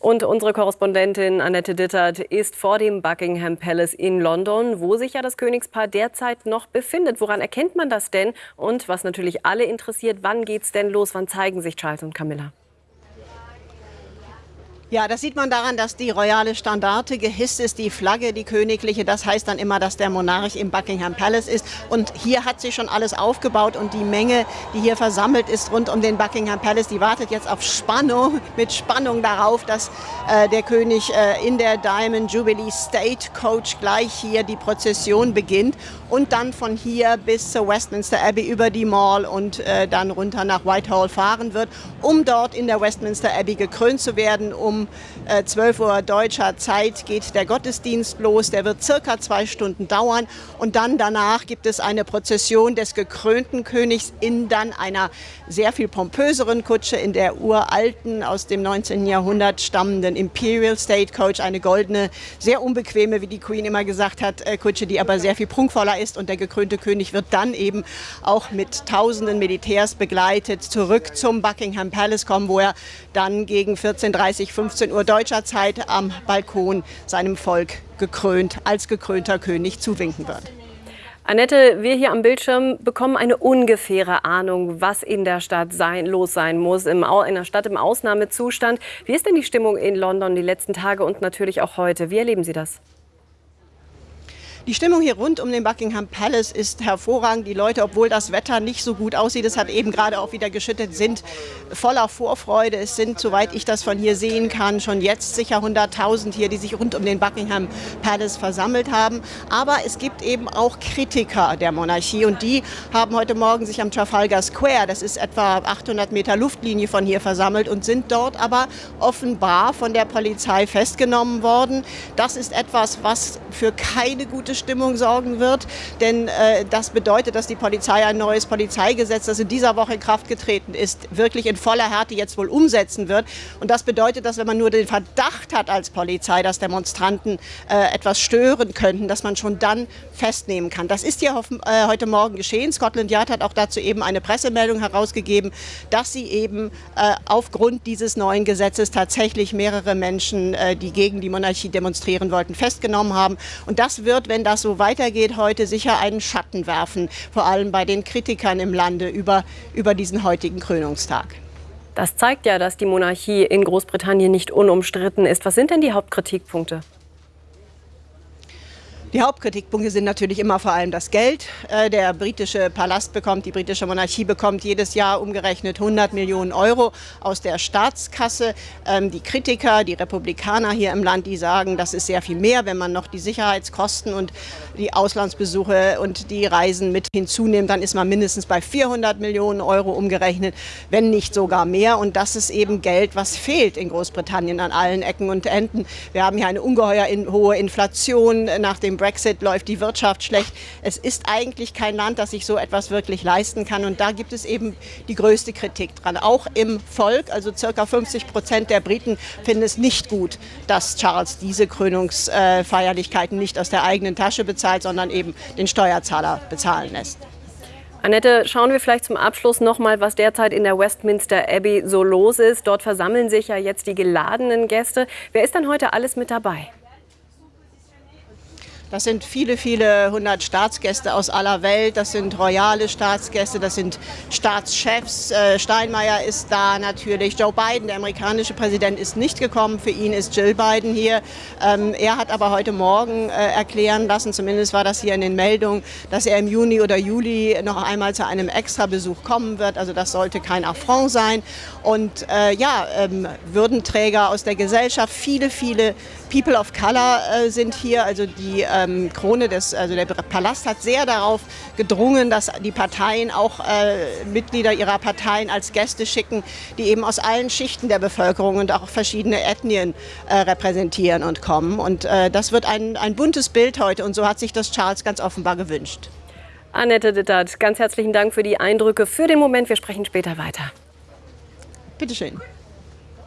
Und unsere Korrespondentin Annette Dittert ist vor dem Buckingham Palace in London, wo sich ja das Königspaar derzeit noch befindet. Woran erkennt man das denn? Und was natürlich alle interessiert, wann geht's denn los? Wann zeigen sich Charles und Camilla? Ja, das sieht man daran, dass die royale Standarte gehisst ist, die Flagge, die königliche. Das heißt dann immer, dass der Monarch im Buckingham Palace ist. Und hier hat sich schon alles aufgebaut und die Menge, die hier versammelt ist rund um den Buckingham Palace, die wartet jetzt auf Spannung, mit Spannung darauf, dass äh, der König äh, in der Diamond Jubilee State Coach gleich hier die Prozession beginnt und dann von hier bis zur Westminster Abbey über die Mall und äh, dann runter nach Whitehall fahren wird, um dort in der Westminster Abbey gekrönt zu werden, um um 12 äh, Uhr deutscher Zeit geht der Gottesdienst los. Der wird circa zwei Stunden dauern. Und dann danach gibt es eine Prozession des gekrönten Königs in dann einer sehr viel pompöseren Kutsche, in der uralten, aus dem 19. Jahrhundert stammenden Imperial State Coach, eine goldene, sehr unbequeme, wie die Queen immer gesagt hat, äh, Kutsche, die aber sehr viel prunkvoller ist. Und der gekrönte König wird dann eben auch mit tausenden Militärs begleitet zurück zum Buckingham Palace kommen, wo er dann gegen 14.30, 15 15 Uhr deutscher Zeit am Balkon seinem Volk gekrönt, als gekrönter König zuwinken wird. Annette, wir hier am Bildschirm bekommen eine ungefähre Ahnung, was in der Stadt sein, los sein muss, im, in der Stadt im Ausnahmezustand. Wie ist denn die Stimmung in London die letzten Tage und natürlich auch heute? Wie erleben Sie das? Die Stimmung hier rund um den Buckingham Palace ist hervorragend. Die Leute, obwohl das Wetter nicht so gut aussieht, es hat eben gerade auch wieder geschüttet, sind voller Vorfreude. Es sind, soweit ich das von hier sehen kann, schon jetzt sicher 100.000 hier, die sich rund um den Buckingham Palace versammelt haben. Aber es gibt eben auch Kritiker der Monarchie und die haben heute Morgen sich am Trafalgar Square, das ist etwa 800 Meter Luftlinie von hier versammelt und sind dort aber offenbar von der Polizei festgenommen worden. Das ist etwas, was für keine gute Stimmung sorgen wird. Denn äh, das bedeutet, dass die Polizei ein neues Polizeigesetz, das in dieser Woche in Kraft getreten ist, wirklich in voller Härte jetzt wohl umsetzen wird. Und das bedeutet, dass wenn man nur den Verdacht hat als Polizei, dass Demonstranten äh, etwas stören könnten, dass man schon dann festnehmen kann. Das ist ja äh, heute Morgen geschehen. Scotland Yard hat auch dazu eben eine Pressemeldung herausgegeben, dass sie eben äh, aufgrund dieses neuen Gesetzes tatsächlich mehrere Menschen, äh, die gegen die Monarchie demonstrieren wollten, festgenommen haben. Und das wird, wenn das so weitergeht, heute sicher einen Schatten werfen, vor allem bei den Kritikern im Lande über, über diesen heutigen Krönungstag. Das zeigt ja, dass die Monarchie in Großbritannien nicht unumstritten ist. Was sind denn die Hauptkritikpunkte? Die Hauptkritikpunkte sind natürlich immer vor allem das Geld. Äh, der britische Palast bekommt, die britische Monarchie bekommt jedes Jahr umgerechnet 100 Millionen Euro aus der Staatskasse. Ähm, die Kritiker, die Republikaner hier im Land, die sagen, das ist sehr viel mehr, wenn man noch die Sicherheitskosten und die Auslandsbesuche und die Reisen mit hinzunimmt, dann ist man mindestens bei 400 Millionen Euro umgerechnet, wenn nicht sogar mehr. Und das ist eben Geld, was fehlt in Großbritannien an allen Ecken und Enden. Wir haben hier eine ungeheuer hohe Inflation nach dem Brexit läuft die Wirtschaft schlecht. Es ist eigentlich kein Land, das sich so etwas wirklich leisten kann. Und da gibt es eben die größte Kritik dran. Auch im Volk, also circa 50 Prozent der Briten finden es nicht gut, dass Charles diese Krönungsfeierlichkeiten nicht aus der eigenen Tasche bezahlt, sondern eben den Steuerzahler bezahlen lässt. Annette, schauen wir vielleicht zum Abschluss noch mal, was derzeit in der Westminster Abbey so los ist. Dort versammeln sich ja jetzt die geladenen Gäste. Wer ist denn heute alles mit dabei? Das sind viele, viele hundert Staatsgäste aus aller Welt. Das sind royale Staatsgäste, das sind Staatschefs. Äh, Steinmeier ist da natürlich. Joe Biden, der amerikanische Präsident, ist nicht gekommen. Für ihn ist Jill Biden hier. Ähm, er hat aber heute Morgen äh, erklären lassen, zumindest war das hier in den Meldungen, dass er im Juni oder Juli noch einmal zu einem Extrabesuch kommen wird. Also das sollte kein Affront sein. Und äh, ja, ähm, Würdenträger aus der Gesellschaft, viele, viele People of Color sind hier. Also die ähm, Krone des, also der Palast hat sehr darauf gedrungen, dass die Parteien auch äh, Mitglieder ihrer Parteien als Gäste schicken, die eben aus allen Schichten der Bevölkerung und auch verschiedene Ethnien äh, repräsentieren und kommen. Und äh, das wird ein, ein buntes Bild heute und so hat sich das Charles ganz offenbar gewünscht. Annette Dittert, ganz herzlichen Dank für die Eindrücke für den Moment. Wir sprechen später weiter. Bitteschön.